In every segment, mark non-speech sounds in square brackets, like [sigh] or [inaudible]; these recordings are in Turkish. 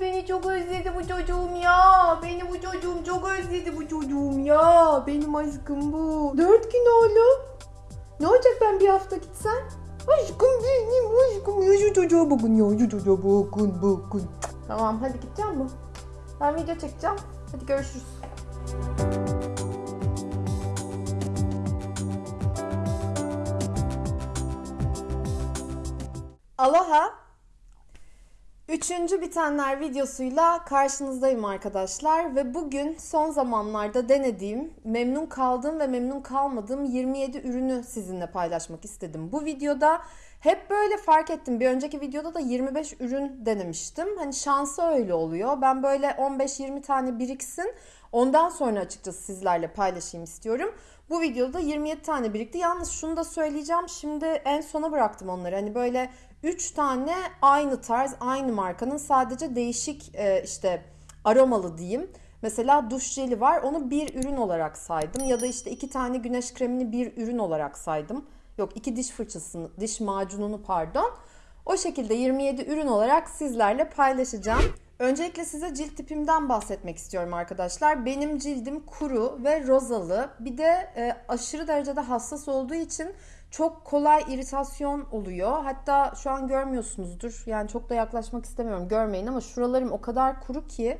Beni çok özledi bu çocuğum ya. Beni bu çocuğum çok özledi bu çocuğum ya. Benim aşkım bu. Dört gün oğlum. Ne olacak ben bir hafta gitsem? Aşkım benim aşkım. Ya şu çocuğa bakın ya. Şu çocuğa bakın bakın. Tamam hadi gideceğim mi? Ben video çekeceğim. Hadi görüşürüz. Aloha. Üçüncü bitenler videosuyla karşınızdayım arkadaşlar ve bugün son zamanlarda denediğim, memnun kaldığım ve memnun kalmadığım 27 ürünü sizinle paylaşmak istedim. Bu videoda hep böyle fark ettim. Bir önceki videoda da 25 ürün denemiştim. Hani şansı öyle oluyor. Ben böyle 15-20 tane biriksin. Ondan sonra açıkçası sizlerle paylaşayım istiyorum. Bu videoda 27 tane birikti. Yalnız şunu da söyleyeceğim. Şimdi en sona bıraktım onları. Hani böyle 3 tane aynı tarz, aynı markanın sadece değişik e, işte aromalı diyeyim. Mesela duş jeli var. Onu bir ürün olarak saydım. Ya da işte iki tane güneş kremini bir ürün olarak saydım. Yok iki diş fırçasını, diş macununu pardon. O şekilde 27 ürün olarak sizlerle paylaşacağım. Öncelikle size cilt tipimden bahsetmek istiyorum arkadaşlar. Benim cildim kuru ve rozalı. Bir de e, aşırı derecede hassas olduğu için çok kolay iritasyon oluyor. Hatta şu an görmüyorsunuzdur. Yani çok da yaklaşmak istemiyorum. Görmeyin ama şuralarım o kadar kuru ki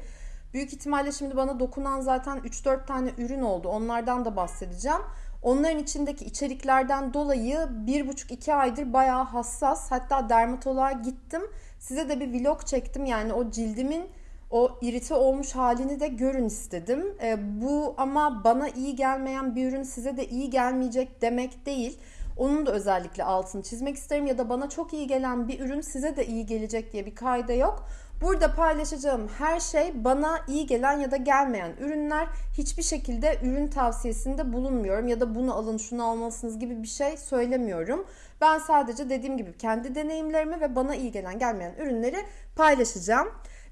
büyük ihtimalle şimdi bana dokunan zaten 3-4 tane ürün oldu. Onlardan da bahsedeceğim. Onların içindeki içeriklerden dolayı 1,5-2 aydır bayağı hassas. Hatta dermatoloğa gittim. Size de bir vlog çektim. Yani o cildimin o irite olmuş halini de görün istedim. E, bu ama bana iyi gelmeyen bir ürün size de iyi gelmeyecek demek değil. Onun da özellikle altını çizmek isterim ya da bana çok iyi gelen bir ürün size de iyi gelecek diye bir kayda yok. Burada paylaşacağım her şey bana iyi gelen ya da gelmeyen ürünler. Hiçbir şekilde ürün tavsiyesinde bulunmuyorum ya da bunu alın şunu almalısınız gibi bir şey söylemiyorum. Ben sadece dediğim gibi kendi deneyimlerimi ve bana iyi gelen gelmeyen ürünleri paylaşacağım.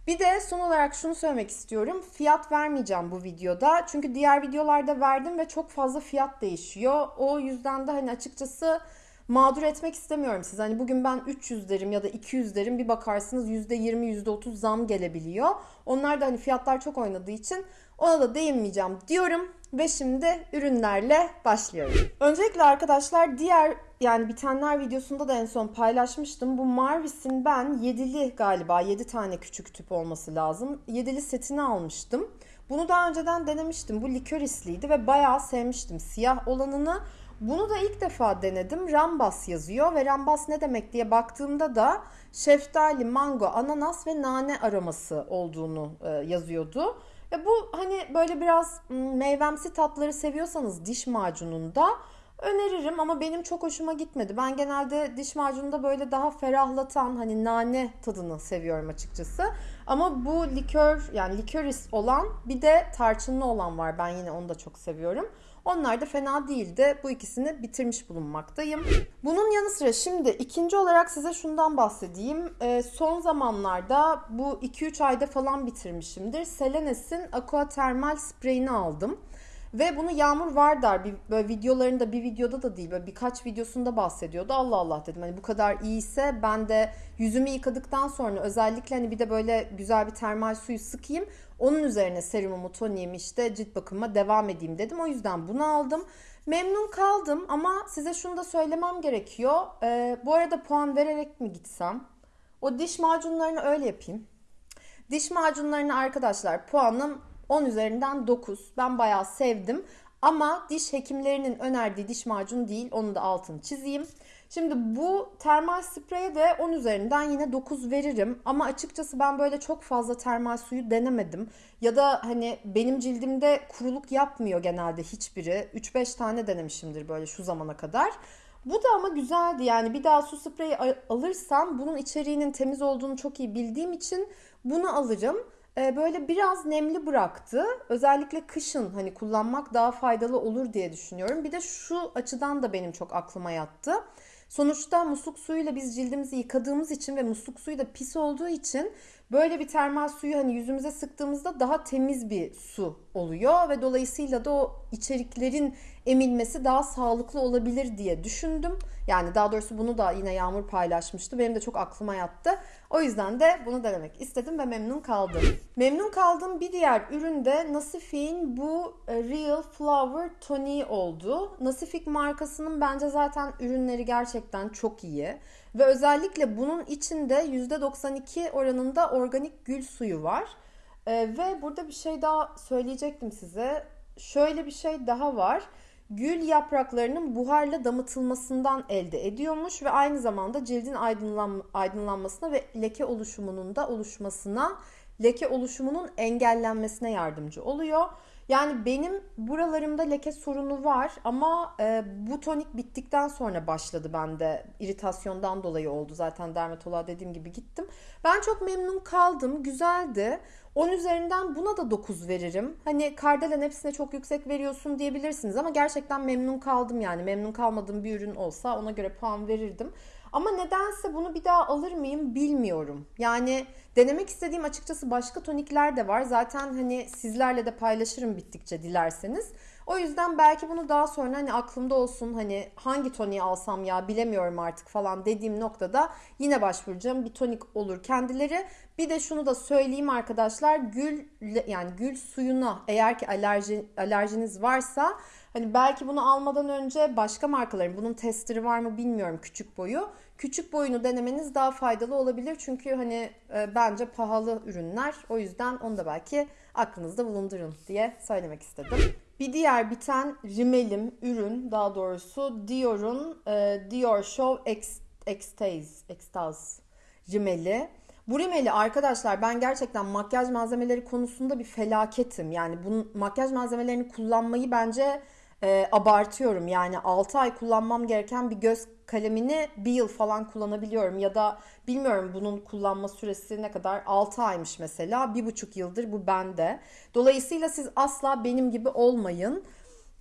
Bir de son olarak şunu söylemek istiyorum. Fiyat vermeyeceğim bu videoda. Çünkü diğer videolarda verdim ve çok fazla fiyat değişiyor. O yüzden de hani açıkçası mağdur etmek istemiyorum siz. Hani bugün ben 300 derim ya da 200 derim bir bakarsınız %20 %30 zam gelebiliyor. Onlar da hani fiyatlar çok oynadığı için ona da değinmeyeceğim diyorum ve şimdi ürünlerle başlıyorum. Öncelikle arkadaşlar diğer yani bitenler videosunda da en son paylaşmıştım. Bu Marvis'in ben 7'li galiba 7 tane küçük tüp olması lazım. 7'li setini almıştım. Bunu daha önceden denemiştim. Bu likorisliydi ve bayağı sevmiştim siyah olanını. Bunu da ilk defa denedim. Rambas yazıyor ve rambas ne demek diye baktığımda da şeftali, mango, ananas ve nane aroması olduğunu e, yazıyordu. Ve bu hani böyle biraz meyvemsi tatları seviyorsanız diş macununda öneririm ama benim çok hoşuma gitmedi. Ben genelde diş macununda böyle daha ferahlatan hani nane tadını seviyorum açıkçası. Ama bu likör yani likoris olan bir de tarçınlı olan var. Ben yine onu da çok seviyorum. Onlar da fena değildi. Bu ikisini bitirmiş bulunmaktayım. Bunun yanı sıra şimdi ikinci olarak size şundan bahsedeyim. Ee, son zamanlarda bu 2-3 ayda falan bitirmişimdir. Selenes'in Aqua Thermal spreyini aldım. Ve bunu Yağmur Vardar bir böyle videolarında bir videoda da değil böyle birkaç videosunda bahsediyordu. Allah Allah dedim hani bu kadar iyiyse ben de yüzümü yıkadıktan sonra özellikle hani bir de böyle güzel bir termal suyu sıkayım. Onun üzerine serumumu, toniğimi işte cilt bakımıma devam edeyim dedim. O yüzden bunu aldım. Memnun kaldım ama size şunu da söylemem gerekiyor. Ee, bu arada puan vererek mi gitsem? O diş macunlarını öyle yapayım. Diş macunlarını arkadaşlar puanım 10 üzerinden 9. Ben bayağı sevdim. Ama diş hekimlerinin önerdiği diş macunu değil. Onu da altını çizeyim. Şimdi bu termal spreye de 10 üzerinden yine 9 veririm. Ama açıkçası ben böyle çok fazla termal suyu denemedim. Ya da hani benim cildimde kuruluk yapmıyor genelde hiçbiri. 3-5 tane denemişimdir böyle şu zamana kadar. Bu da ama güzeldi yani bir daha su spreyi alırsam bunun içeriğinin temiz olduğunu çok iyi bildiğim için bunu alırım. Ee, böyle biraz nemli bıraktı. Özellikle kışın hani kullanmak daha faydalı olur diye düşünüyorum. Bir de şu açıdan da benim çok aklıma yattı. Sonuçta musluk suyuyla biz cildimizi yıkadığımız için ve musluk suyu da pis olduğu için böyle bir termal suyu hani yüzümüze sıktığımızda daha temiz bir su oluyor ve dolayısıyla da o içeriklerin emilmesi daha sağlıklı olabilir diye düşündüm. Yani daha doğrusu bunu da yine Yağmur paylaşmıştı. Benim de çok aklıma yattı. O yüzden de bunu denemek istedim ve memnun kaldım. Memnun kaldığım bir diğer ürün de Nasifik'in bu e, Real Flower Tonic oldu. Nasifik markasının bence zaten ürünleri gerçekten çok iyi. Ve özellikle bunun içinde %92 oranında organik gül suyu var. Ee, ve burada bir şey daha söyleyecektim size. Şöyle bir şey daha var. Gül yapraklarının buharla damıtılmasından elde ediyormuş ve aynı zamanda cildin aydınlan, aydınlanmasına ve leke oluşumunun da oluşmasına, leke oluşumunun engellenmesine yardımcı oluyor. Yani benim buralarımda leke sorunu var ama e, bu tonik bittikten sonra başladı bende. iritasyondan dolayı oldu zaten dermatoloğa dediğim gibi gittim. Ben çok memnun kaldım. Güzeldi. 10 üzerinden buna da 9 veririm. Hani Kardelen hepsine çok yüksek veriyorsun diyebilirsiniz ama gerçekten memnun kaldım yani. Memnun kalmadığım bir ürün olsa ona göre puan verirdim. Ama nedense bunu bir daha alır mıyım bilmiyorum. Yani denemek istediğim açıkçası başka tonikler de var. Zaten hani sizlerle de paylaşırım bittikçe dilerseniz. O yüzden belki bunu daha sonra hani aklımda olsun hani hangi toniği alsam ya bilemiyorum artık falan dediğim noktada yine başvuracağım bir tonik olur kendileri. Bir de şunu da söyleyeyim arkadaşlar gül yani gül suyuna eğer ki alerji alerjiniz varsa hani belki bunu almadan önce başka markaların bunun testleri var mı bilmiyorum küçük boyu. Küçük boyunu denemeniz daha faydalı olabilir çünkü hani e, bence pahalı ürünler. O yüzden onu da belki aklınızda bulundurun diye söylemek istedim. Bir diğer biten rimelim ürün daha doğrusu Dior'un e, Dior Show X, Extase, Extase rimeli. Bu rimeli arkadaşlar ben gerçekten makyaj malzemeleri konusunda bir felaketim. Yani bu makyaj malzemelerini kullanmayı bence e, abartıyorum. Yani 6 ay kullanmam gereken bir göz kalemini bir yıl falan kullanabiliyorum. Ya da bilmiyorum bunun kullanma süresi ne kadar 6 aymış mesela. Bir buçuk yıldır bu bende. Dolayısıyla siz asla benim gibi olmayın.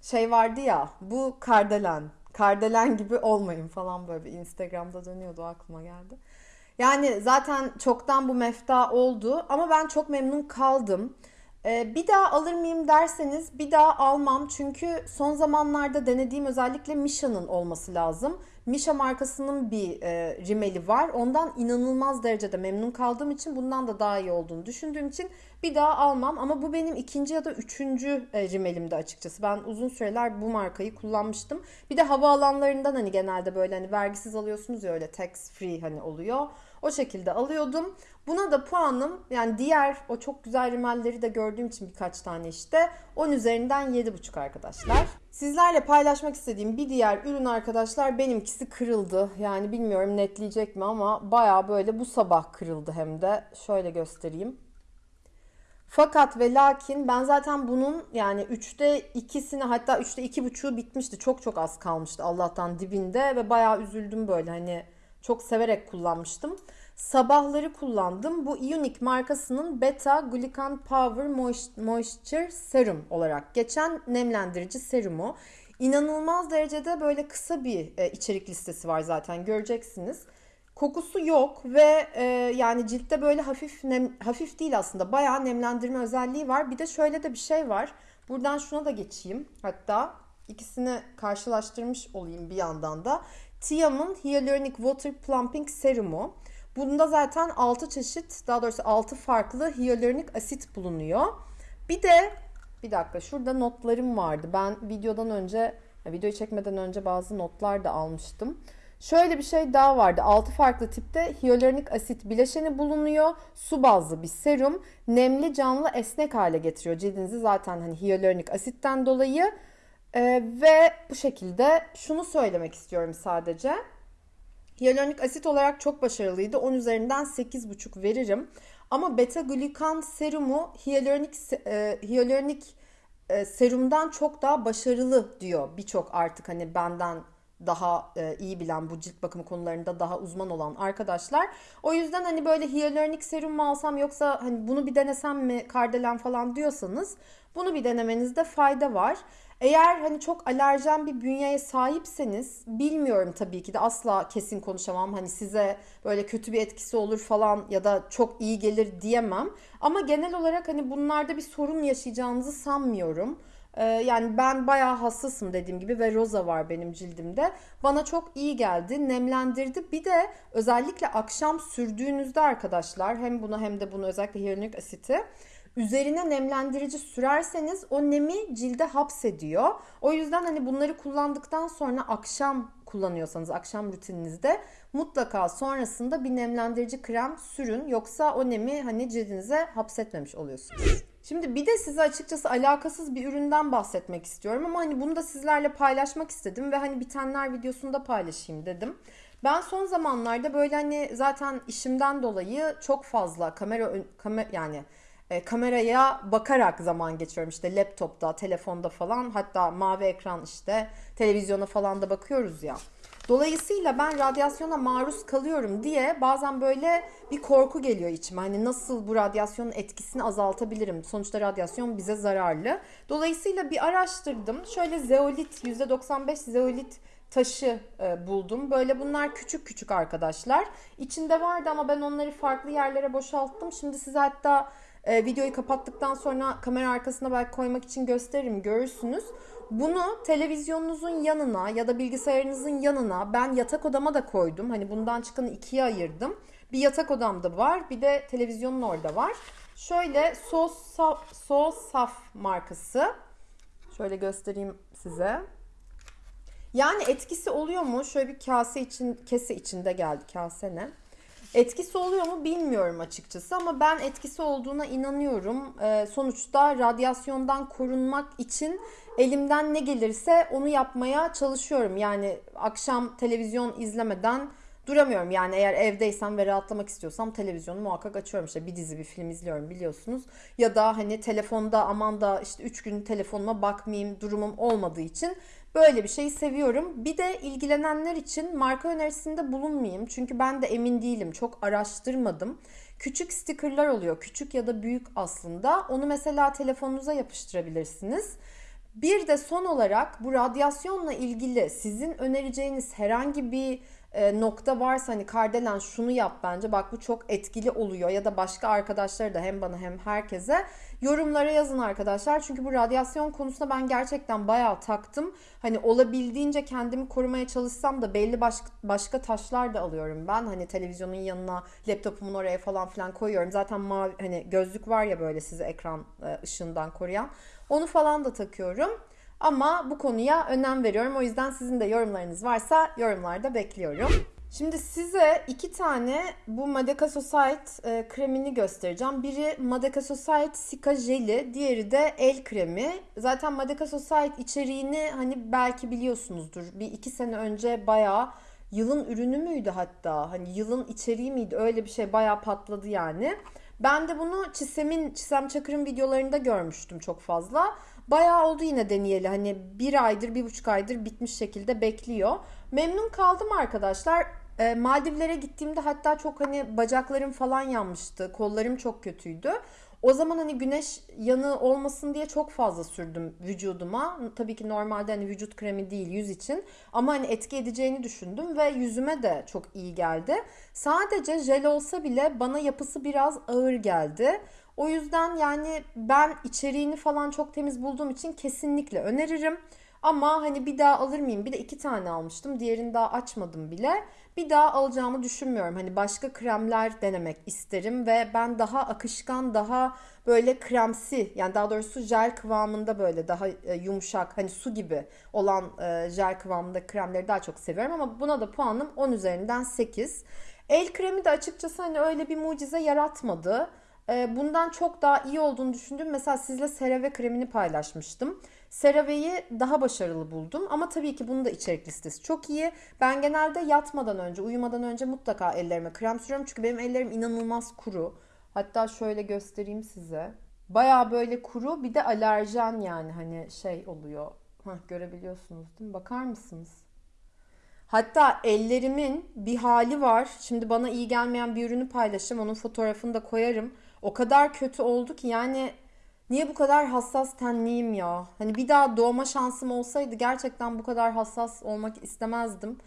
Şey vardı ya bu kardelen. Kardelen gibi olmayın falan böyle bir Instagram'da dönüyordu aklıma geldi. Yani zaten çoktan bu mefta oldu ama ben çok memnun kaldım. Ee, bir daha alır mıyım derseniz bir daha almam. Çünkü son zamanlarda denediğim özellikle Misha'nın olması lazım. Misha markasının bir e, rimeli var. Ondan inanılmaz derecede memnun kaldığım için bundan da daha iyi olduğunu düşündüğüm için bir daha almam. Ama bu benim ikinci ya da üçüncü e, rimelimdi açıkçası. Ben uzun süreler bu markayı kullanmıştım. Bir de hava alanlarından hani genelde böyle hani vergisiz alıyorsunuz ya öyle tax free hani oluyor. O şekilde alıyordum. Buna da puanım yani diğer o çok güzel rimelleri de gördüğüm için birkaç tane işte 10 üzerinden 7,5 arkadaşlar. Sizlerle paylaşmak istediğim bir diğer ürün arkadaşlar benimkisi kırıldı. Yani bilmiyorum netleyecek mi ama baya böyle bu sabah kırıldı hem de. Şöyle göstereyim. Fakat ve lakin ben zaten bunun yani 3'te 2'sini hatta 3'te 2,5'u bitmişti. Çok çok az kalmıştı Allah'tan dibinde ve bayağı üzüldüm böyle hani çok severek kullanmıştım. Sabahları kullandım. Bu Unique markasının Beta Glucan Power Moisture Serum olarak geçen nemlendirici serumu. İnanılmaz derecede böyle kısa bir e, içerik listesi var zaten göreceksiniz. Kokusu yok ve e, yani ciltte böyle hafif nem, hafif değil aslında bayağı nemlendirme özelliği var. Bir de şöyle de bir şey var. Buradan şuna da geçeyim. Hatta ikisini karşılaştırmış olayım bir yandan da. Tiam'ın Hyaluronic Water Plumping Serumu. Bunda zaten 6 çeşit daha doğrusu 6 farklı hyaluronik asit bulunuyor. Bir de bir dakika şurada notlarım vardı. Ben videodan önce videoyu çekmeden önce bazı notlar da almıştım. Şöyle bir şey daha vardı. 6 farklı tipte hyaluronik asit bileşeni bulunuyor. Su bazlı bir serum. Nemli, canlı, esnek hale getiriyor cildinizi zaten hani hyaluronik asitten dolayı. Ee, ve bu şekilde şunu söylemek istiyorum sadece. Hyaluronik asit olarak çok başarılıydı. 10 üzerinden 8,5 veririm. Ama beta glukan serumu hyaluronik, e, hyaluronik e, serumdan çok daha başarılı diyor birçok artık hani benden daha e, iyi bilen bu cilt bakımı konularında daha uzman olan arkadaşlar. O yüzden hani böyle hyaluronik serum mu alsam yoksa hani bunu bir denesem mi kardelen falan diyorsanız bunu bir denemenizde fayda var. Eğer hani çok alerjen bir bünyeye sahipseniz bilmiyorum tabii ki de asla kesin konuşamam. Hani size böyle kötü bir etkisi olur falan ya da çok iyi gelir diyemem. Ama genel olarak hani bunlarda bir sorun yaşayacağınızı sanmıyorum. Ee, yani ben bayağı hassasım dediğim gibi ve roza var benim cildimde. Bana çok iyi geldi, nemlendirdi. Bir de özellikle akşam sürdüğünüzde arkadaşlar hem bunu hem de bunu özellikle hyaluronik asiti üzerine nemlendirici sürerseniz o nemi cilde hapsediyor. O yüzden hani bunları kullandıktan sonra akşam kullanıyorsanız akşam rutininizde mutlaka sonrasında bir nemlendirici krem sürün. Yoksa o nemi hani cildinize hapsetmemiş oluyorsunuz. Şimdi bir de size açıkçası alakasız bir üründen bahsetmek istiyorum ama hani bunu da sizlerle paylaşmak istedim ve hani bitenler videosunda paylaşayım dedim. Ben son zamanlarda böyle hani zaten işimden dolayı çok fazla kamera kamer yani e, kameraya bakarak zaman geçiyorum işte laptopta, telefonda falan hatta mavi ekran işte televizyona falan da bakıyoruz ya. Dolayısıyla ben radyasyona maruz kalıyorum diye bazen böyle bir korku geliyor içime. Hani nasıl bu radyasyonun etkisini azaltabilirim? Sonuçta radyasyon bize zararlı. Dolayısıyla bir araştırdım. Şöyle zeolit, %95 zeolit taşı e, buldum. Böyle bunlar küçük küçük arkadaşlar. İçinde vardı ama ben onları farklı yerlere boşalttım. Şimdi size hatta e, videoyu kapattıktan sonra kamera arkasına belki koymak için gösteririm görürsünüz. Bunu televizyonunuzun yanına ya da bilgisayarınızın yanına ben yatak odama da koydum. Hani bundan çıkanı ikiye ayırdım. Bir yatak odamda var bir de televizyonun orada var. Şöyle Sosaf, Sosaf markası. Şöyle göstereyim size. Yani etkisi oluyor mu? Şöyle bir kase için, kese içinde geldi. Kase ne? Etkisi oluyor mu bilmiyorum açıkçası ama ben etkisi olduğuna inanıyorum. Ee, sonuçta radyasyondan korunmak için elimden ne gelirse onu yapmaya çalışıyorum. Yani akşam televizyon izlemeden duramıyorum. Yani eğer evdeysem ve rahatlamak istiyorsam televizyonu muhakkak açıyorum. İşte bir dizi bir film izliyorum biliyorsunuz. Ya da hani telefonda aman da işte 3 gün telefonuma bakmayayım durumum olmadığı için Böyle bir şeyi seviyorum. Bir de ilgilenenler için marka önerisinde bulunmayayım. Çünkü ben de emin değilim. Çok araştırmadım. Küçük stickerlar oluyor. Küçük ya da büyük aslında. Onu mesela telefonunuza yapıştırabilirsiniz. Bir de son olarak bu radyasyonla ilgili sizin önereceğiniz herhangi bir e, nokta varsa hani Kardelen şunu yap bence bak bu çok etkili oluyor ya da başka arkadaşları da hem bana hem herkese yorumlara yazın arkadaşlar. Çünkü bu radyasyon konusunda ben gerçekten bayağı taktım. Hani olabildiğince kendimi korumaya çalışsam da belli başka, başka taşlar da alıyorum ben. Hani televizyonun yanına laptopumun oraya falan filan koyuyorum. Zaten mavi hani gözlük var ya böyle sizi ekran e, ışığından koruyan. Onu falan da takıyorum. Ama bu konuya önem veriyorum. O yüzden sizin de yorumlarınız varsa yorumlarda bekliyorum. Şimdi size iki tane bu Madeka Society kremini göstereceğim. Biri Madeka Society Sika Jeli, diğeri de el kremi. Zaten Madeka Society içeriğini hani belki biliyorsunuzdur. Bir iki sene önce bayağı yılın ürünü müydü hatta? Hani yılın içeriği miydi? Öyle bir şey bayağı patladı yani. Ben de bunu Çisem'in, Çisem Çakır'ın videolarında görmüştüm çok fazla. Bayağı oldu yine deneyeli. Hani bir aydır, bir buçuk aydır bitmiş şekilde bekliyor. Memnun kaldım arkadaşlar. E, Maldivlere gittiğimde hatta çok hani bacaklarım falan yanmıştı. Kollarım çok kötüydü. O zaman hani güneş yanı olmasın diye çok fazla sürdüm vücuduma. Tabii ki normalde hani vücut kremi değil yüz için. Ama hani etki edeceğini düşündüm ve yüzüme de çok iyi geldi. Sadece jel olsa bile bana yapısı biraz ağır geldi. O yüzden yani ben içeriğini falan çok temiz bulduğum için kesinlikle öneririm. Ama hani bir daha alır mıyım? Bir de iki tane almıştım. Diğerini daha açmadım bile. Bir daha alacağımı düşünmüyorum. Hani başka kremler denemek isterim ve ben daha akışkan, daha böyle kremsi yani daha doğrusu jel kıvamında böyle daha e, yumuşak hani su gibi olan e, jel kıvamında kremleri daha çok seviyorum ama buna da puanım 10 üzerinden 8. El kremi de açıkçası hani öyle bir mucize yaratmadı. E, bundan çok daha iyi olduğunu düşündüm. Mesela sizle CeraVe kremini paylaşmıştım. CeraVe'yi daha başarılı buldum ama tabii ki bunun da içerik listesi çok iyi. Ben genelde yatmadan önce, uyumadan önce mutlaka ellerime krem sürüyorum. Çünkü benim ellerim inanılmaz kuru. Hatta şöyle göstereyim size. Baya böyle kuru bir de alerjen yani hani şey oluyor. Heh, görebiliyorsunuz değil mi? Bakar mısınız? Hatta ellerimin bir hali var. Şimdi bana iyi gelmeyen bir ürünü paylaşacağım. Onun fotoğrafını da koyarım. O kadar kötü oldu ki yani Niye bu kadar hassas tenliyim ya? Hani bir daha doğma şansım olsaydı gerçekten bu kadar hassas olmak istemezdim.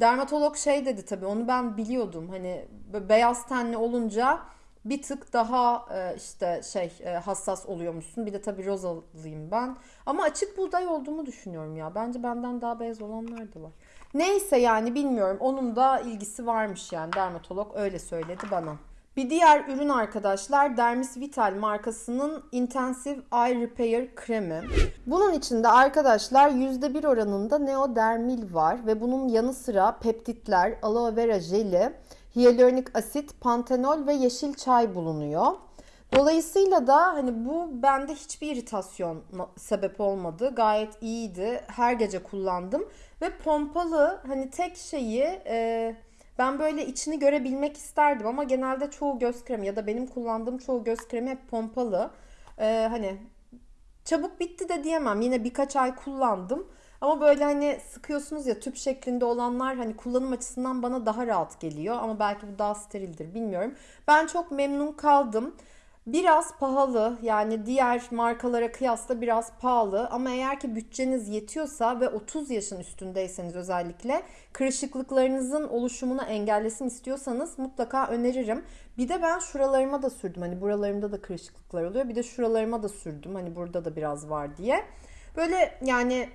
Dermatolog şey dedi tabii onu ben biliyordum. Hani beyaz tenli olunca bir tık daha e, işte şey e, hassas oluyormuşsun. Bir de tabii rozalıyım ben. Ama açık buğday olduğumu düşünüyorum ya. Bence benden daha beyaz olanlar da var. Neyse yani bilmiyorum. Onun da ilgisi varmış yani. Dermatolog öyle söyledi bana. Bir diğer ürün arkadaşlar Dermis Vital markasının Intensive Eye Repair kremi. Bunun içinde arkadaşlar %1 oranında neodermil var ve bunun yanı sıra peptitler, aloe vera jeli, hyaluronik asit, pantenol ve yeşil çay bulunuyor. Dolayısıyla da hani bu bende hiçbir iritasyon sebep olmadı. Gayet iyiydi. Her gece kullandım ve pompalı hani tek şeyi e, ben böyle içini görebilmek isterdim ama genelde çoğu göz kremi ya da benim kullandığım çoğu göz kremi hep pompalı. Ee, hani çabuk bitti de diyemem. Yine birkaç ay kullandım. Ama böyle hani sıkıyorsunuz ya tüp şeklinde olanlar hani kullanım açısından bana daha rahat geliyor. Ama belki bu daha sterildir bilmiyorum. Ben çok memnun kaldım. Biraz pahalı yani diğer markalara kıyasla biraz pahalı ama eğer ki bütçeniz yetiyorsa ve 30 yaşın üstündeyseniz özellikle kırışıklıklarınızın oluşumunu engellesin istiyorsanız mutlaka öneririm. Bir de ben şuralarıma da sürdüm hani buralarımda da kırışıklıklar oluyor bir de şuralarıma da sürdüm hani burada da biraz var diye. Böyle yani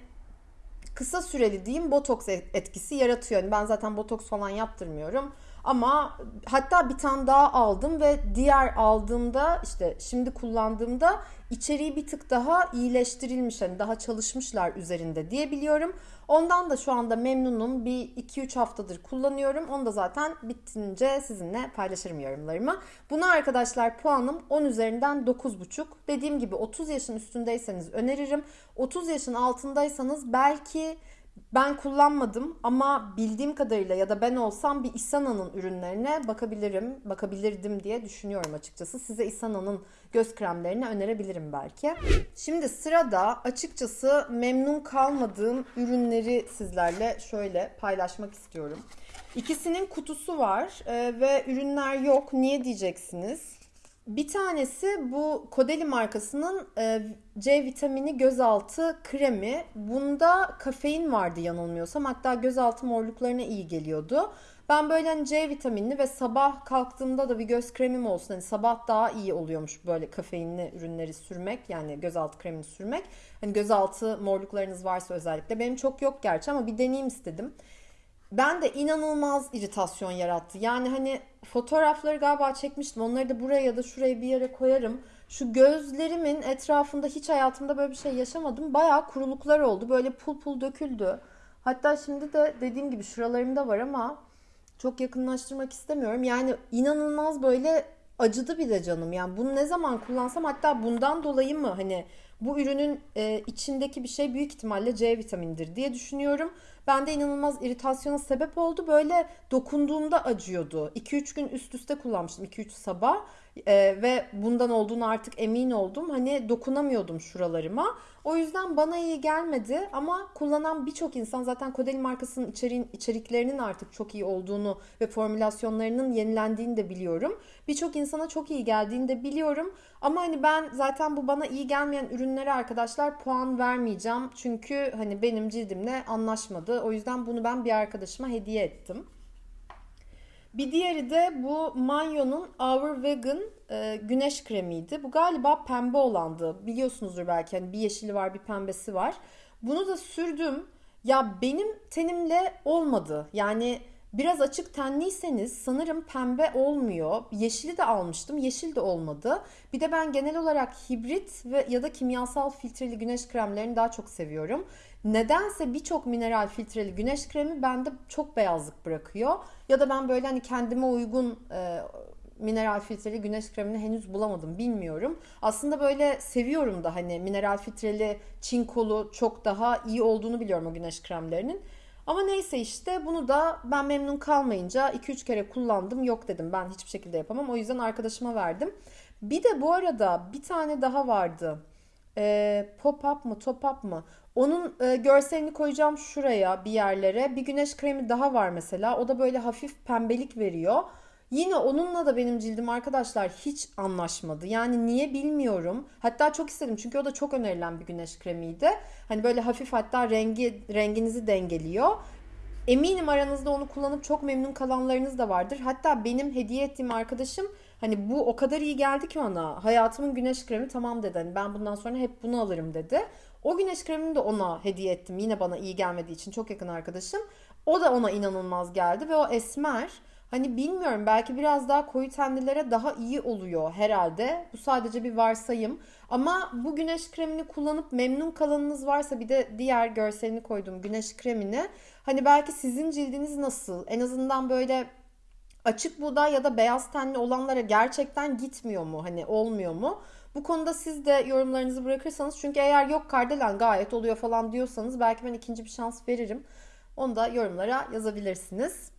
kısa süreli diyeyim botoks etkisi yaratıyor. Yani ben zaten botoks falan yaptırmıyorum. Ama hatta bir tane daha aldım ve diğer aldığımda işte şimdi kullandığımda içeriği bir tık daha iyileştirilmiş. Hani daha çalışmışlar üzerinde diye biliyorum. Ondan da şu anda memnunum. Bir 2-3 haftadır kullanıyorum. Onu da zaten bitince sizinle paylaşırım yorumlarımı. Buna arkadaşlar puanım 10 üzerinden 9,5. Dediğim gibi 30 yaşın üstündeyseniz öneririm. 30 yaşın altındaysanız belki ben kullanmadım ama bildiğim kadarıyla ya da ben olsam bir Isana'nın ürünlerine bakabilirim, bakabilirdim diye düşünüyorum açıkçası. Size Isana'nın göz kremlerini önerebilirim belki. Şimdi sırada açıkçası memnun kalmadığım ürünleri sizlerle şöyle paylaşmak istiyorum. İkisinin kutusu var e, ve ürünler yok. Niye diyeceksiniz? Bir tanesi bu Kodeli markasının e, C vitamini gözaltı kremi. Bunda kafein vardı yanılmıyorsam. Hatta gözaltı morluklarına iyi geliyordu. Ben böyle hani C vitaminli ve sabah kalktığımda da bir göz kremim olsun. Hani sabah daha iyi oluyormuş böyle kafeinli ürünleri sürmek. Yani gözaltı kremini sürmek. Hani gözaltı morluklarınız varsa özellikle. Benim çok yok gerçi ama bir deneyim istedim ben de inanılmaz iritasyon yarattı. Yani hani fotoğrafları galiba çekmiştim. Onları da buraya ya da şuraya bir yere koyarım. Şu gözlerimin etrafında hiç hayatımda böyle bir şey yaşamadım. Bayağı kuruluklar oldu. Böyle pul pul döküldü. Hatta şimdi de dediğim gibi şuralarımda var ama çok yakınlaştırmak istemiyorum. Yani inanılmaz böyle acıdı bir de canım. Yani bunu ne zaman kullansam hatta bundan dolayı mı hani bu ürünün e, içindeki bir şey büyük ihtimalle C vitamindir diye düşünüyorum. Bende inanılmaz iritasyona sebep oldu. Böyle dokunduğumda acıyordu. 2-3 gün üst üste kullanmıştım. 2-3 sabah. Ee, ve bundan olduğunu artık emin oldum. Hani dokunamıyordum şuralarıma. O yüzden bana iyi gelmedi ama kullanan birçok insan zaten Kodeli markasının içeriğin, içeriklerinin artık çok iyi olduğunu ve formülasyonlarının yenilendiğini de biliyorum. Birçok insana çok iyi geldiğini de biliyorum. Ama hani ben zaten bu bana iyi gelmeyen ürünlere arkadaşlar puan vermeyeceğim. Çünkü hani benim cildimle anlaşmadı. O yüzden bunu ben bir arkadaşıma hediye ettim. Bir diğeri de bu Manyo'nun Our Vegan e, güneş kremiydi. Bu galiba pembe olandı. Biliyorsunuzdur belki hani bir yeşili var bir pembesi var. Bunu da sürdüm. Ya benim tenimle olmadı. Yani biraz açık tenliyseniz sanırım pembe olmuyor. Yeşili de almıştım. Yeşil de olmadı. Bir de ben genel olarak hibrit ve ya da kimyasal filtreli güneş kremlerini daha çok seviyorum. Nedense birçok mineral filtreli güneş kremi bende çok beyazlık bırakıyor. Ya da ben böyle hani kendime uygun e, mineral filtreli güneş kremini henüz bulamadım bilmiyorum. Aslında böyle seviyorum da hani mineral filtreli çinkolu çok daha iyi olduğunu biliyorum o güneş kremlerinin. Ama neyse işte bunu da ben memnun kalmayınca 2-3 kere kullandım. Yok dedim ben hiçbir şekilde yapamam. O yüzden arkadaşıma verdim. Bir de bu arada bir tane daha vardı. Ee, pop up mı top up mı? Onun e, görselini koyacağım şuraya bir yerlere. Bir güneş kremi daha var mesela. O da böyle hafif pembelik veriyor. Yine onunla da benim cildim arkadaşlar hiç anlaşmadı. Yani niye bilmiyorum. Hatta çok istedim çünkü o da çok önerilen bir güneş kremiydi. Hani böyle hafif hatta rengi renginizi dengeliyor. Eminim aranızda onu kullanıp çok memnun kalanlarınız da vardır. Hatta benim hediye ettiğim arkadaşım Hani bu o kadar iyi geldi ki ona. Hayatımın güneş kremi tamam dedi. Hani ben bundan sonra hep bunu alırım dedi. O güneş kremini de ona hediye ettim. Yine bana iyi gelmediği için çok yakın arkadaşım. O da ona inanılmaz geldi ve o esmer Hani bilmiyorum belki biraz daha koyu tenlilere daha iyi oluyor herhalde. Bu sadece bir varsayım. Ama bu güneş kremini kullanıp memnun kalanınız varsa bir de diğer görselini koyduğum güneş kremini. Hani belki sizin cildiniz nasıl? En azından böyle açık buğday ya da beyaz tenli olanlara gerçekten gitmiyor mu? Hani olmuyor mu? Bu konuda siz de yorumlarınızı bırakırsanız çünkü eğer yok Kardelen gayet oluyor falan diyorsanız belki ben ikinci bir şans veririm. Onu da yorumlara yazabilirsiniz.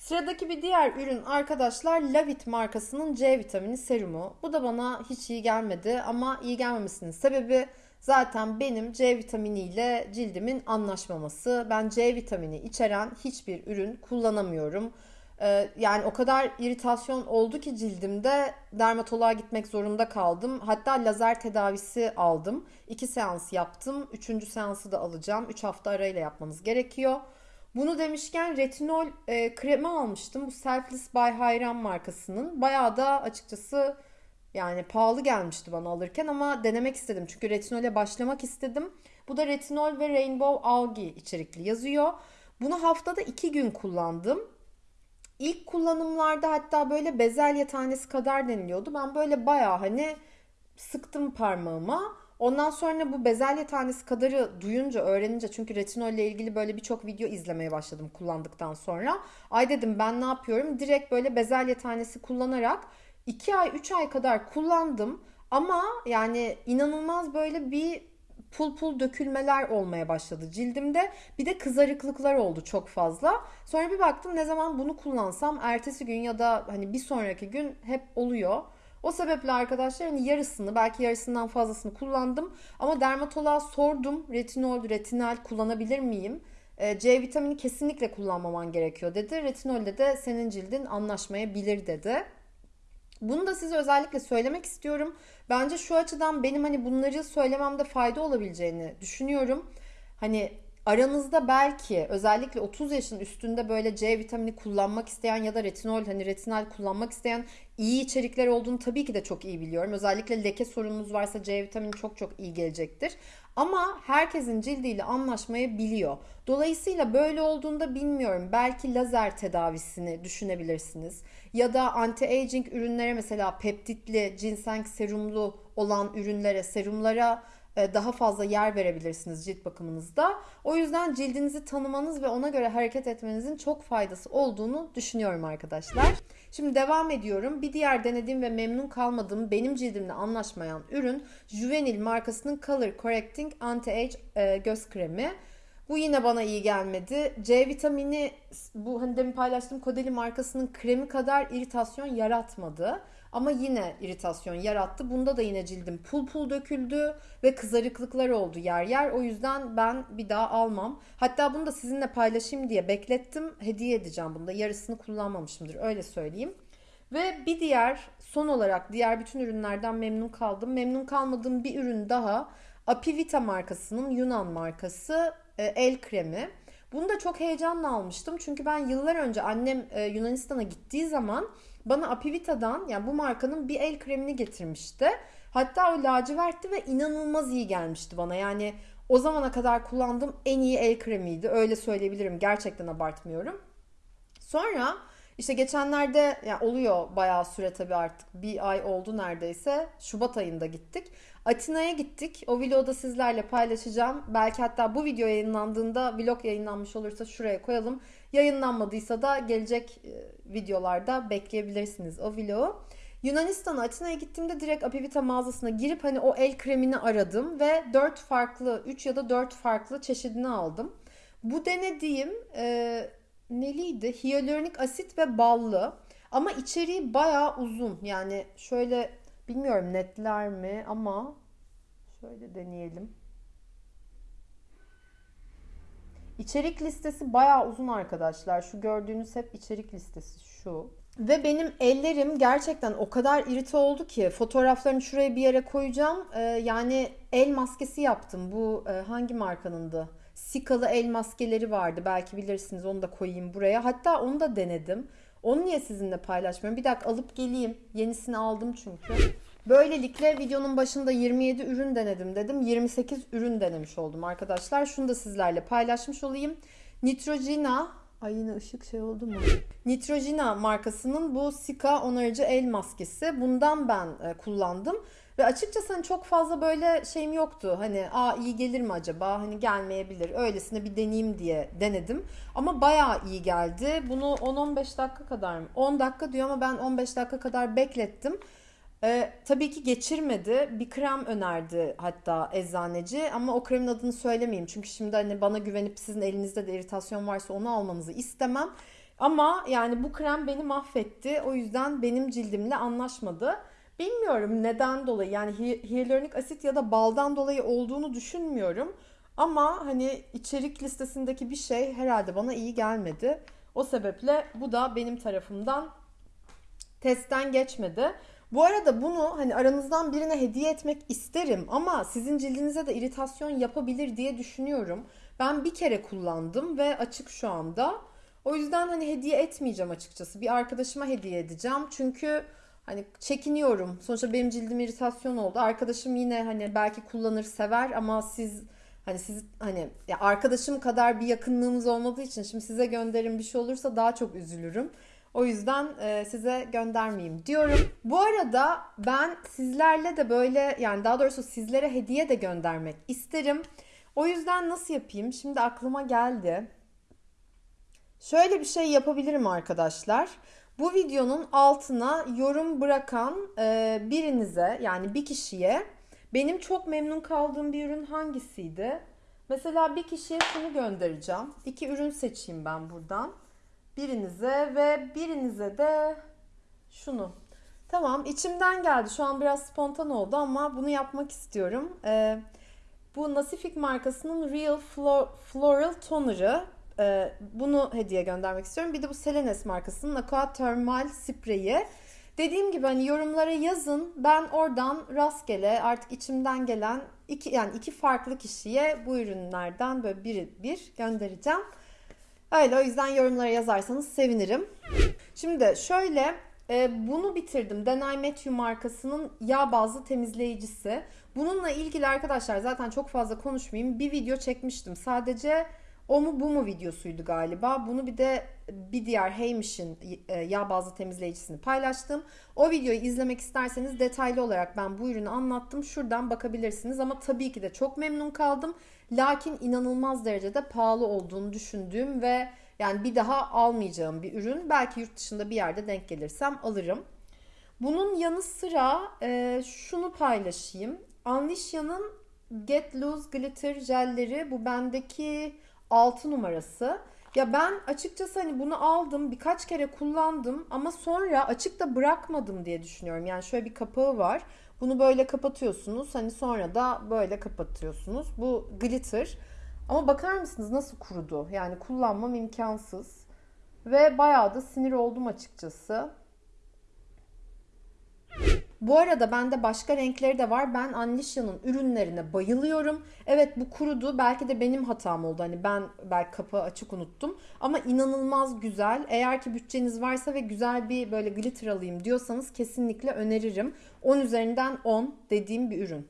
Sıradaki bir diğer ürün arkadaşlar Lavit markasının C vitamini serumu. Bu da bana hiç iyi gelmedi ama iyi gelmemesinin sebebi zaten benim C vitamini ile cildimin anlaşmaması. Ben C vitamini içeren hiçbir ürün kullanamıyorum. Ee, yani o kadar iritasyon oldu ki cildimde dermatoloğa gitmek zorunda kaldım. Hatta lazer tedavisi aldım. İki seans yaptım. Üçüncü seansı da alacağım. Üç hafta arayla yapmanız gerekiyor. Bunu demişken retinol e, kremi almıştım. Bu Selfless by Hayran markasının. Bayağı da açıkçası yani pahalı gelmişti bana alırken ama denemek istedim. Çünkü retinole başlamak istedim. Bu da retinol ve rainbow algae içerikli yazıyor. Bunu haftada iki gün kullandım. İlk kullanımlarda hatta böyle bezelye tanesi kadar deniliyordu. Ben böyle bayağı hani sıktım parmağıma. Ondan sonra bu bezelye tanesi kadarı duyunca, öğrenince çünkü retinol ile ilgili böyle birçok video izlemeye başladım kullandıktan sonra. Ay dedim ben ne yapıyorum? Direkt böyle bezelye tanesi kullanarak 2 ay 3 ay kadar kullandım. Ama yani inanılmaz böyle bir pul pul dökülmeler olmaya başladı cildimde. Bir de kızarıklıklar oldu çok fazla. Sonra bir baktım ne zaman bunu kullansam ertesi gün ya da hani bir sonraki gün hep oluyor. O sebeple arkadaşlar hani yarısını belki yarısından fazlasını kullandım. Ama dermatoloğa sordum retinol, retinal kullanabilir miyim? Ee, C vitamini kesinlikle kullanmaman gerekiyor dedi. Retinolde de senin cildin anlaşmayabilir dedi. Bunu da size özellikle söylemek istiyorum. Bence şu açıdan benim hani bunları söylememde fayda olabileceğini düşünüyorum. Hani aranızda belki özellikle 30 yaşın üstünde böyle C vitamini kullanmak isteyen ya da retinol hani retinal kullanmak isteyen iyi içerikler olduğunu tabii ki de çok iyi biliyorum. Özellikle leke sorununuz varsa C vitamini çok çok iyi gelecektir. Ama herkesin cildiyle anlaşmayı biliyor. Dolayısıyla böyle olduğunda bilmiyorum. Belki lazer tedavisini düşünebilirsiniz. Ya da anti-aging ürünlere mesela peptitli, ginseng serumlu olan ürünlere, serumlara daha fazla yer verebilirsiniz cilt bakımınızda. O yüzden cildinizi tanımanız ve ona göre hareket etmenizin çok faydası olduğunu düşünüyorum arkadaşlar. Şimdi devam ediyorum. Bir diğer denediğim ve memnun kalmadığım benim cildimle anlaşmayan ürün Juvenil markasının Color Correcting Anti-Age e, göz kremi. Bu yine bana iyi gelmedi. C vitamini bu hani demin paylaştığım Kodeli markasının kremi kadar iritasyon yaratmadı. Ama yine iritasyon yarattı. Bunda da yine cildim pul pul döküldü ve kızarıklıklar oldu yer yer. O yüzden ben bir daha almam. Hatta bunu da sizinle paylaşayım diye beklettim. Hediye edeceğim bunda. Yarısını kullanmamışımdır öyle söyleyeyim. Ve bir diğer son olarak diğer bütün ürünlerden memnun kaldım. Memnun kalmadığım bir ürün daha Apivita markasının Yunan markası e, el kremi. Bunu da çok heyecanla almıştım. Çünkü ben yıllar önce annem e, Yunanistan'a gittiği zaman bana Apivita'dan yani bu markanın bir el kremini getirmişti. Hatta o lacivertti ve inanılmaz iyi gelmişti bana. Yani o zamana kadar kullandığım en iyi el kremiydi. Öyle söyleyebilirim. Gerçekten abartmıyorum. Sonra işte geçenlerde yani oluyor bayağı süre tabii artık bir ay oldu neredeyse. Şubat ayında gittik. Atina'ya gittik. O vlogu da sizlerle paylaşacağım. Belki hatta bu video yayınlandığında vlog yayınlanmış olursa şuraya koyalım. Yayınlanmadıysa da gelecek e, videolarda bekleyebilirsiniz o vlogu. Yunanistan'a Atina'ya gittiğimde direkt Apivita mağazasına girip hani o el kremini aradım ve 4 farklı 3 ya da 4 farklı çeşidini aldım. Bu denediğim e, neliydi? Hyaluronik asit ve ballı. Ama içeriği bayağı uzun. Yani şöyle bilmiyorum netler mi ama şöyle deneyelim. İçerik listesi bayağı uzun arkadaşlar. Şu gördüğünüz hep içerik listesi şu. Ve benim ellerim gerçekten o kadar irite oldu ki fotoğraflarını şuraya bir yere koyacağım. Ee, yani el maskesi yaptım. Bu e, hangi markanındı? Sikalı el maskeleri vardı. Belki bilirsiniz onu da koyayım buraya. Hatta onu da denedim. Onu niye sizinle paylaşmıyorum? Bir dakika alıp geleyim. Yenisini aldım çünkü. Böylelikle videonun başında 27 ürün denedim dedim. 28 ürün denemiş oldum arkadaşlar. Şunu da sizlerle paylaşmış olayım. Nitrogena Ay yine ışık şey oldu mu? Nitrogena markasının bu Sika onarıcı el maskesi. Bundan ben e, kullandım. Ve açıkçası hani çok fazla böyle şeyim yoktu. Hani aa iyi gelir mi acaba? Hani gelmeyebilir. Öylesine bir deneyeyim diye denedim. Ama bayağı iyi geldi. Bunu 10-15 dakika kadar mı? 10 dakika diyor ama ben 15 dakika kadar beklettim. Ee, tabii ki geçirmedi. Bir krem önerdi hatta eczaneci ama o kremin adını söylemeyeyim. Çünkü şimdi hani bana güvenip sizin elinizde de iritasyon varsa onu almanızı istemem. Ama yani bu krem beni mahvetti. O yüzden benim cildimle anlaşmadı. Bilmiyorum neden dolayı yani hyaluronik asit ya da baldan dolayı olduğunu düşünmüyorum. Ama hani içerik listesindeki bir şey herhalde bana iyi gelmedi. O sebeple bu da benim tarafımdan testten geçmedi. Bu arada bunu hani aranızdan birine hediye etmek isterim ama sizin cildinize de iritasyon yapabilir diye düşünüyorum. Ben bir kere kullandım ve açık şu anda. O yüzden hani hediye etmeyeceğim açıkçası. Bir arkadaşıma hediye edeceğim. Çünkü hani çekiniyorum. Sonuçta benim cildim iritasyon oldu. Arkadaşım yine hani belki kullanır sever ama siz hani siz hani ya arkadaşım kadar bir yakınlığımız olmadığı için şimdi size gönderin bir şey olursa daha çok üzülürüm. O yüzden e, size göndermeyeyim diyorum. Bu arada ben sizlerle de böyle yani daha doğrusu sizlere hediye de göndermek isterim. O yüzden nasıl yapayım? Şimdi aklıma geldi. Şöyle bir şey yapabilirim arkadaşlar. Bu videonun altına yorum bırakan e, birinize yani bir kişiye benim çok memnun kaldığım bir ürün hangisiydi? Mesela bir kişiye şunu göndereceğim. İki ürün seçeyim ben buradan birinize ve birinize de şunu. Tamam içimden geldi. Şu an biraz spontan oldu ama bunu yapmak istiyorum. Ee, bu Nasifik markasının Real Floral Toner'ı. Ee, bunu hediye göndermek istiyorum. Bir de bu Selenes markasının Aqua Thermal Spreyi. Dediğim gibi hani yorumlara yazın. Ben oradan rastgele artık içimden gelen iki yani iki farklı kişiye bu ürünlerden böyle bir bir göndereceğim. Öyle o yüzden yorumlara yazarsanız sevinirim. Şimdi şöyle e, bunu bitirdim. Denay Matthew markasının yağ bazlı temizleyicisi. Bununla ilgili arkadaşlar zaten çok fazla konuşmayayım. Bir video çekmiştim. Sadece o mu bu mu videosuydu galiba. Bunu bir de bir diğer Heymish'in e, yağ bazlı temizleyicisini paylaştım. O videoyu izlemek isterseniz detaylı olarak ben bu ürünü anlattım. Şuradan bakabilirsiniz ama tabii ki de çok memnun kaldım. Lakin inanılmaz derecede pahalı olduğunu düşündüğüm ve yani bir daha almayacağım bir ürün. Belki yurt dışında bir yerde denk gelirsem alırım. Bunun yanı sıra e, şunu paylaşayım. Anlicia'nın Get Loose Glitter jelleri bu bendeki 6 numarası. Ya ben açıkçası hani bunu aldım birkaç kere kullandım ama sonra açıkta bırakmadım diye düşünüyorum. Yani şöyle bir kapağı var. Bunu böyle kapatıyorsunuz. Hani sonra da böyle kapatıyorsunuz. Bu glitter. Ama bakar mısınız nasıl kurudu? Yani kullanmam imkansız. Ve bayağı da sinir oldum açıkçası. Bu arada bende başka renkleri de var. Ben Anlicia'nın ürünlerine bayılıyorum. Evet bu kurudu. Belki de benim hatam oldu. Hani ben belki kapağı açık unuttum. Ama inanılmaz güzel. Eğer ki bütçeniz varsa ve güzel bir böyle glitter alayım diyorsanız kesinlikle öneririm. 10 üzerinden 10 dediğim bir ürün.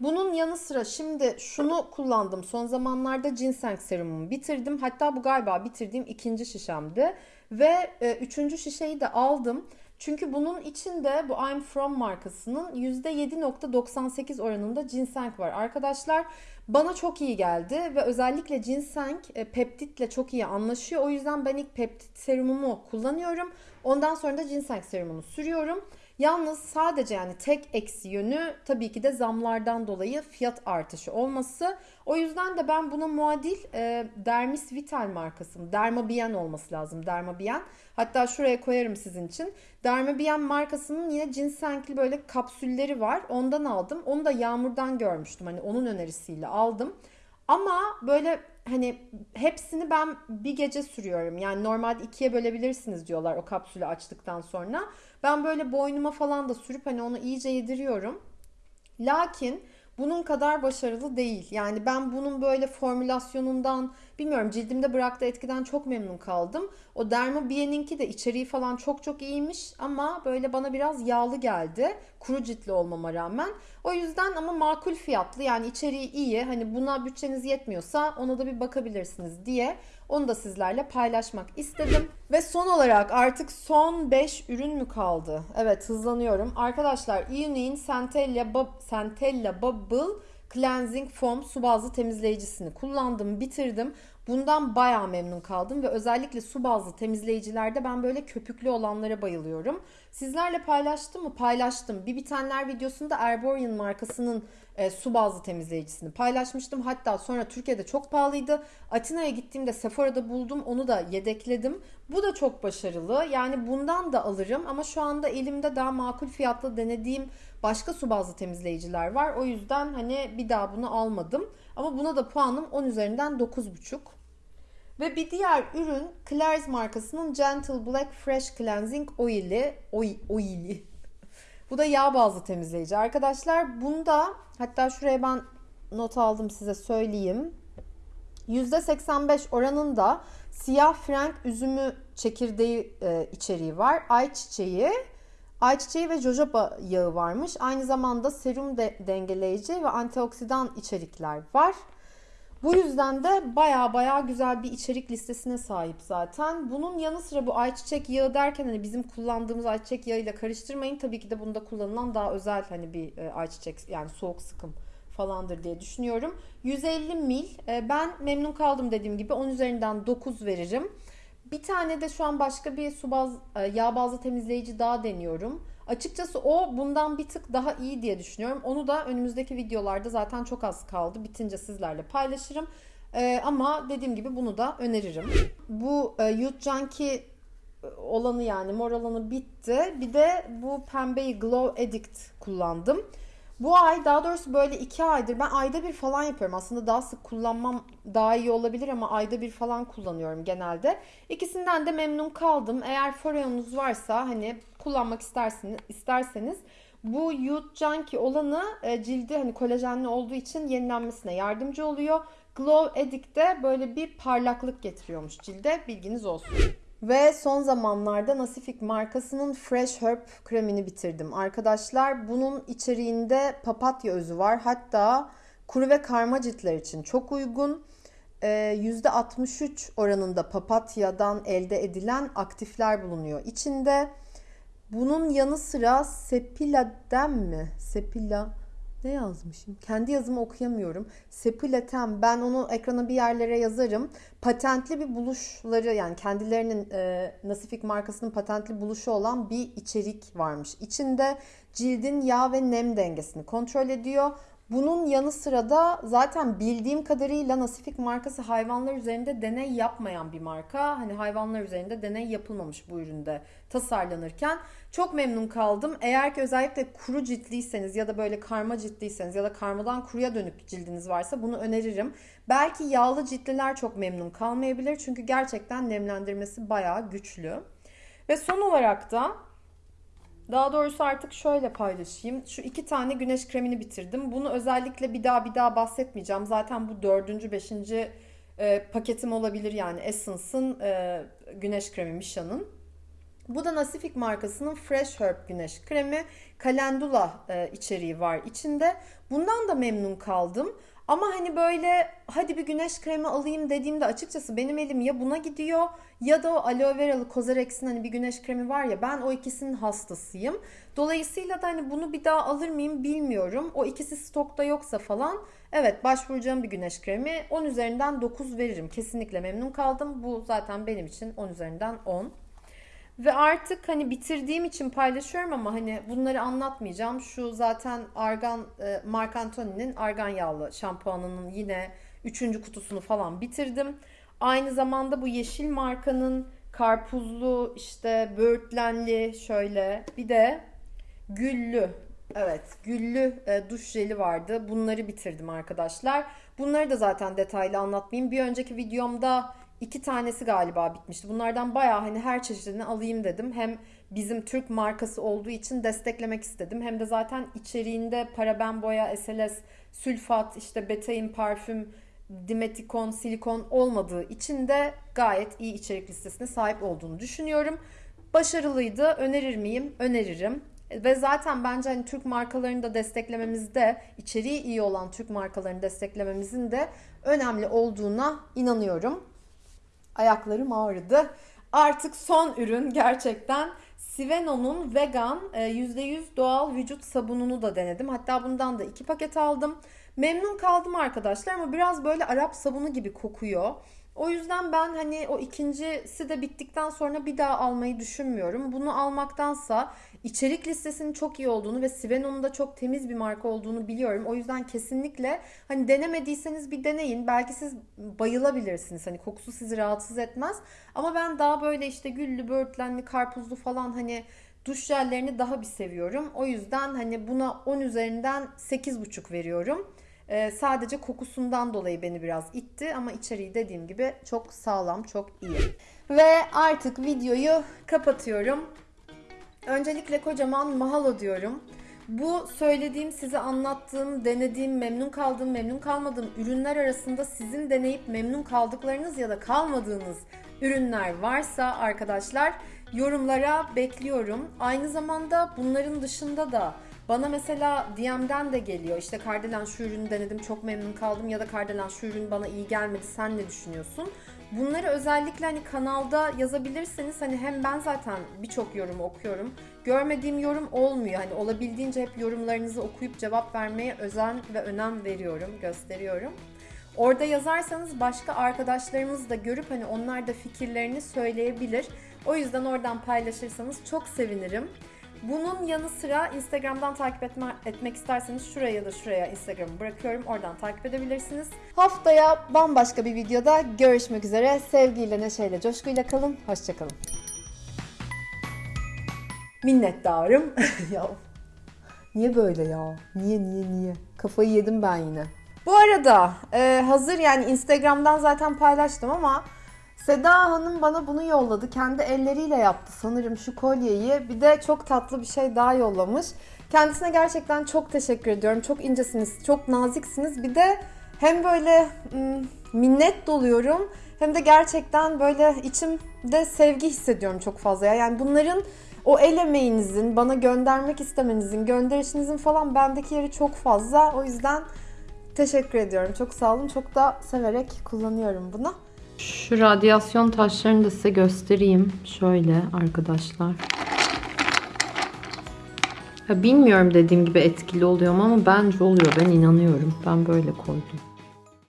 Bunun yanı sıra şimdi şunu kullandım. Son zamanlarda ginseng serumumu bitirdim. Hatta bu galiba bitirdiğim ikinci şişemdi. Ve e, üçüncü şişeyi de aldım. Çünkü bunun içinde bu I'm From markasının %7.98 oranında ginseng var. Arkadaşlar bana çok iyi geldi ve özellikle ginseng e, peptitle çok iyi anlaşıyor. O yüzden ben ilk peptit serumumu kullanıyorum. Ondan sonra da ginseng serumunu sürüyorum. Yalnız sadece yani tek eksi yönü tabii ki de zamlardan dolayı fiyat artışı olması. O yüzden de ben buna muadil e, Dermis Vital markası, Dermabien olması lazım. Dermabien. Hatta şuraya koyarım sizin için. Dermabien markasının yine cinsenkli böyle kapsülleri var. Ondan aldım. Onu da Yağmur'dan görmüştüm. Hani onun önerisiyle aldım. Ama böyle hani hepsini ben bir gece sürüyorum. Yani normalde ikiye bölebilirsiniz diyorlar o kapsülü açtıktan sonra. Ben böyle boynuma falan da sürüp hani onu iyice yediriyorum. Lakin bunun kadar başarılı değil. Yani ben bunun böyle formülasyonundan bilmiyorum cildimde bıraktığı etkiden çok memnun kaldım. O Dermabie'ninki de içeriği falan çok çok iyiymiş ama böyle bana biraz yağlı geldi. Kuru ciltli olmama rağmen. O yüzden ama makul fiyatlı yani içeriği iyi. Hani buna bütçeniz yetmiyorsa ona da bir bakabilirsiniz diye onu da sizlerle paylaşmak istedim. Ve son olarak artık son 5 ürün mü kaldı? Evet hızlanıyorum. Arkadaşlar Unique'in Centella, Bub Centella Bubble Cleansing Foam su bazlı temizleyicisini kullandım, bitirdim. Bundan bayağı memnun kaldım ve özellikle su bazlı temizleyicilerde ben böyle köpüklü olanlara bayılıyorum. Sizlerle paylaştım mı? Paylaştım. Bir bitenler videosunda Erborian markasının e, su bazlı temizleyicisini paylaşmıştım. Hatta sonra Türkiye'de çok pahalıydı. Atina'ya gittiğimde Sephora'da buldum. Onu da yedekledim. Bu da çok başarılı. Yani bundan da alırım ama şu anda elimde daha makul fiyatlı denediğim başka su bazlı temizleyiciler var. O yüzden hani bir daha bunu almadım. Ama buna da puanım 10 üzerinden 9,5. Ve bir diğer ürün Claire's markasının Gentle Black Fresh Cleansing Oil'i. Oil, oil'i. Bu da yağ bazlı temizleyici. Arkadaşlar bunda hatta şuraya ben not aldım size söyleyeyim. %85 oranında siyah frank üzümü çekirdeği e, içeriği var. Ayçiçeği, ayçiçeği ve jojoba yağı varmış. Aynı zamanda serum de, dengeleyici ve antioksidan içerikler var. Bu yüzden de baya baya güzel bir içerik listesine sahip zaten. Bunun yanı sıra bu ayçiçek yağı derken hani bizim kullandığımız ayçiçek yağıyla karıştırmayın. Tabii ki de bunda kullanılan daha özel hani bir e, ayçiçek yani soğuk sıkım falandır diye düşünüyorum. 150 mil. E, ben memnun kaldım dediğim gibi 10 üzerinden 9 veririm. Bir tane de şu an başka bir su baz, e, yağ bazlı temizleyici daha deniyorum. Açıkçası o bundan bir tık daha iyi diye düşünüyorum. Onu da önümüzdeki videolarda zaten çok az kaldı. Bitince sizlerle paylaşırım. Ee, ama dediğim gibi bunu da öneririm. Bu e, Youth Junkie olanı yani mor olanı bitti. Bir de bu pembeyi Glow Addict kullandım. Bu ay daha doğrusu böyle iki aydır ben ayda bir falan yapıyorum. Aslında daha sık kullanmam daha iyi olabilir ama ayda bir falan kullanıyorum genelde. İkisinden de memnun kaldım. Eğer foreonunuz varsa hani kullanmak isterseniz, isterseniz bu Youth Junkie olanı e, cildi hani kolajenli olduğu için yenilenmesine yardımcı oluyor. Glow Addict de böyle bir parlaklık getiriyormuş cilde. Bilginiz olsun. Ve son zamanlarda Nasifik markasının Fresh Herb kremini bitirdim. Arkadaşlar bunun içeriğinde papatya özü var. Hatta kuru ve karma ciltler için çok uygun. %63 ee, oranında papatyadan elde edilen aktifler bulunuyor içinde. Bunun yanı sıra Sepila'den mi? Sepila ne yazmışım? Kendi yazımı okuyamıyorum. Sepilatem. Ben onu ekrana bir yerlere yazarım. Patentli bir buluşları yani kendilerinin e, Nasifik markasının patentli buluşu olan bir içerik varmış. İçinde cildin yağ ve nem dengesini kontrol ediyor. Bunun yanı sıra da zaten bildiğim kadarıyla Nasifik markası hayvanlar üzerinde deney yapmayan bir marka. Hani hayvanlar üzerinde deney yapılmamış bu üründe tasarlanırken. Çok memnun kaldım. Eğer ki özellikle kuru ciltliyseniz ya da böyle karma ciltliyseniz ya da karmadan kuruya dönük cildiniz varsa bunu öneririm. Belki yağlı ciltliler çok memnun kalmayabilir. Çünkü gerçekten nemlendirmesi bayağı güçlü. Ve son olarak da daha doğrusu artık şöyle paylaşayım. Şu iki tane güneş kremini bitirdim. Bunu özellikle bir daha bir daha bahsetmeyeceğim. Zaten bu dördüncü, beşinci e, paketim olabilir yani Essence'ın e, güneş kremi Misha'nın. Bu da Nasifik markasının Fresh Herb güneş kremi. Kalendula e, içeriği var içinde. Bundan da memnun kaldım. Ama hani böyle hadi bir güneş kremi alayım dediğimde açıkçası benim elim ya buna gidiyor ya da o aloe veralı Cosrx'in hani bir güneş kremi var ya ben o ikisinin hastasıyım. Dolayısıyla da hani bunu bir daha alır mıyım bilmiyorum. O ikisi stokta yoksa falan evet başvuracağım bir güneş kremi 10 üzerinden 9 veririm. Kesinlikle memnun kaldım. Bu zaten benim için 10 üzerinden 10. Ve artık hani bitirdiğim için paylaşıyorum ama hani bunları anlatmayacağım. Şu zaten argan e, Marc Antony'nin argan yağlı şampuanının yine üçüncü kutusunu falan bitirdim. Aynı zamanda bu yeşil markanın karpuzlu işte böğürtlenli şöyle bir de güllü Evet, güllü e, duş jeli vardı. Bunları bitirdim arkadaşlar. Bunları da zaten detaylı anlatmayayım. Bir önceki videomda iki tanesi galiba bitmişti. Bunlardan bayağı hani her çeşidini alayım dedim. Hem bizim Türk markası olduğu için desteklemek istedim. Hem de zaten içeriğinde paraben boya, SLS, sülfat, işte betain parfüm, dimetikon, silikon olmadığı için de gayet iyi içerik listesine sahip olduğunu düşünüyorum. Başarılıydı. Önerir miyim? Öneririm. Ve zaten bence hani Türk markalarını da desteklememizde, içeriği iyi olan Türk markalarını desteklememizin de önemli olduğuna inanıyorum. Ayaklarım ağrıdı. Artık son ürün gerçekten Siveno'nun vegan e, %100 doğal vücut sabununu da denedim. Hatta bundan da iki paket aldım. Memnun kaldım arkadaşlar ama biraz böyle Arap sabunu gibi kokuyor. O yüzden ben hani o ikincisi de bittikten sonra bir daha almayı düşünmüyorum. Bunu almaktansa içerik listesinin çok iyi olduğunu ve Siveno'nun da çok temiz bir marka olduğunu biliyorum. O yüzden kesinlikle hani denemediyseniz bir deneyin. Belki siz bayılabilirsiniz. Hani kokusu sizi rahatsız etmez. Ama ben daha böyle işte güllü, böğürtlenli, karpuzlu falan hani duş jellerini daha bir seviyorum. O yüzden hani buna 10 üzerinden 8,5 veriyorum. Ee, sadece kokusundan dolayı beni biraz itti ama içeriği dediğim gibi çok sağlam, çok iyi. Ve artık videoyu kapatıyorum. Öncelikle kocaman mahalo diyorum. Bu söylediğim, size anlattığım, denediğim, memnun kaldığım, memnun kalmadığım ürünler arasında sizin deneyip memnun kaldıklarınız ya da kalmadığınız ürünler varsa arkadaşlar yorumlara bekliyorum. Aynı zamanda bunların dışında da bana mesela DM'den de geliyor. İşte Kardelen şu ürünü denedim çok memnun kaldım ya da Kardelen şu ürün bana iyi gelmedi sen ne düşünüyorsun? Bunları özellikle hani kanalda yazabilirseniz hani hem ben zaten birçok yorum okuyorum. Görmediğim yorum olmuyor. Hani olabildiğince hep yorumlarınızı okuyup cevap vermeye özen ve önem veriyorum, gösteriyorum. Orada yazarsanız başka arkadaşlarımız da görüp hani onlar da fikirlerini söyleyebilir. O yüzden oradan paylaşırsanız çok sevinirim. Bunun yanı sıra Instagram'dan takip etme, etmek isterseniz şuraya ya da şuraya Instagram'ı bırakıyorum. Oradan takip edebilirsiniz. Haftaya bambaşka bir videoda görüşmek üzere. Sevgiyle, neşeyle, coşkuyla kalın. Hoşçakalın. Minnettarım. [laughs] ya niye böyle ya? Niye niye niye? Kafayı yedim ben yine. Bu arada e, hazır yani Instagram'dan zaten paylaştım ama Seda Hanım bana bunu yolladı. Kendi elleriyle yaptı sanırım şu kolyeyi. Bir de çok tatlı bir şey daha yollamış. Kendisine gerçekten çok teşekkür ediyorum. Çok incesiniz, çok naziksiniz. Bir de hem böyle mm, minnet doluyorum hem de gerçekten böyle içimde sevgi hissediyorum çok fazla. Yani bunların o el emeğinizin, bana göndermek istemenizin, gönderişinizin falan bendeki yeri çok fazla. O yüzden teşekkür ediyorum. Çok sağ olun. Çok da severek kullanıyorum bunu. Şu radyasyon taşlarını da size göstereyim. Şöyle arkadaşlar. Ya bilmiyorum dediğim gibi etkili oluyor mu ama bence oluyor. Ben inanıyorum. Ben böyle koydum.